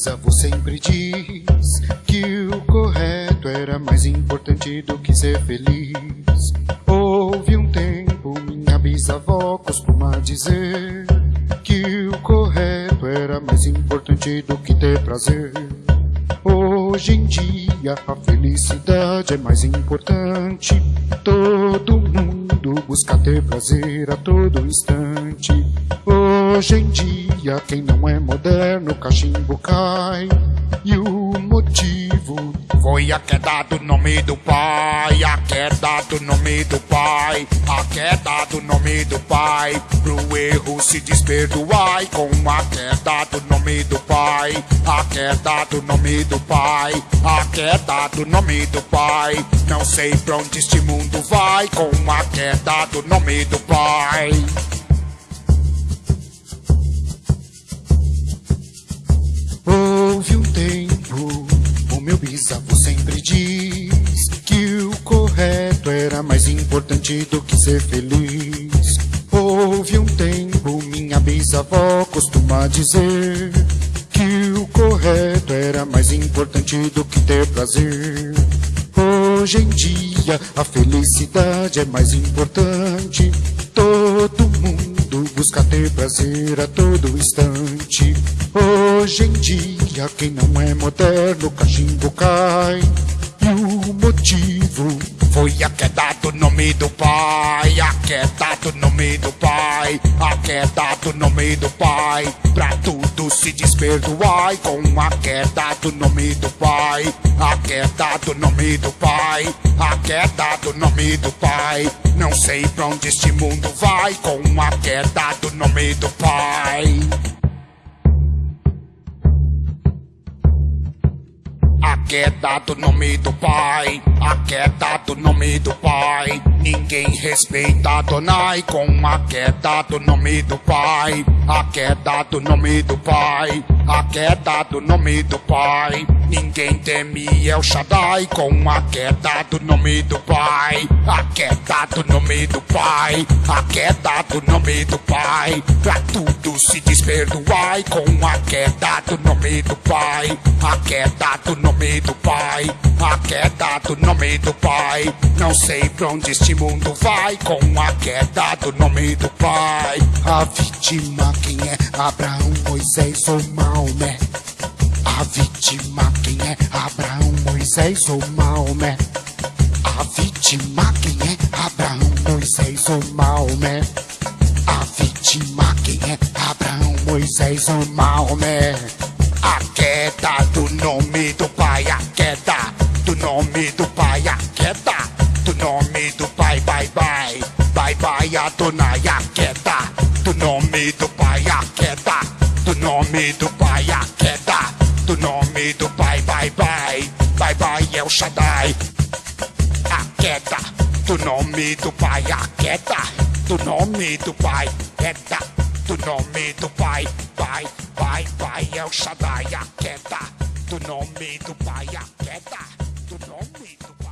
bisavô sempre diz que o correto era mais importante do que ser feliz. Houve um tempo, minha bisavó costuma dizer que o correto era mais importante do que ter prazer. Hoje em dia a felicidade é mais importante. Todo mundo busca ter prazer a todo instante. Hoje em dia quem não é moderno cachimbo cai. E o motivo foi a queda do nome do pai, a queda do nome do pai, a queda do nome do pai. Pro erro se desperdoai com a queda do nome do pai, a queda do nome do pai, a queda do nome do pai. Não sei pra onde este mundo vai com a queda do nome do pai. Importante do que ser feliz. Houve um tempo, minha bisavó costuma dizer que o correto era mais importante do que ter prazer. Hoje em dia a felicidade é mais importante. Todo mundo busca ter prazer a todo instante. Hoje em dia quem não é moderno cachimbo cai. O motivo Foi a queda do nome do pai, a queda do nome do pai, a queda do nome do pai. Pra tudo se desperdoai com a queda do nome do pai, a queda do nome do pai, a queda do nome do pai. Não sei pra onde este mundo vai com a queda do nome do pai. A queda do nome do pai, a queda do nome do pai. Ninguém respeita Donai com a queda do nome do pai, a queda do nome do pai, a queda do nome do pai. Ninguém teme El Shaddai com a queda do nome do pai, a queda do nome do pai, a queda do nome do pai. Pra tudo se desperdoai com a queda do nome do pai, a queda do nome do pai, a queda do nome do pai. Não sei pra onde este mundo vai com a queda do nome do pai. A vítima quem é? Abraão, Moisés ou Maomé? A vítima quem é? Abraão, Moisés ou Maomé? A vítima quem é? Abraão, Moisés ou Maomé? A vítima quem é? Abraão, Moisés ou Maomé? A queda do nome do pai, a queda do nome do pai, a queda do nome do pai, bye bye, bye bye, Adonai, a queda do nome do pai, a queda do nome do pai, nome do pai, bye. Bye, bye bye, El Shaddai. A queda do nome do pai, a queda do nome do pai, queda do nome do pai, pai, pai, pai, El Shaddai, a queda do nome do pai, a queda do nome do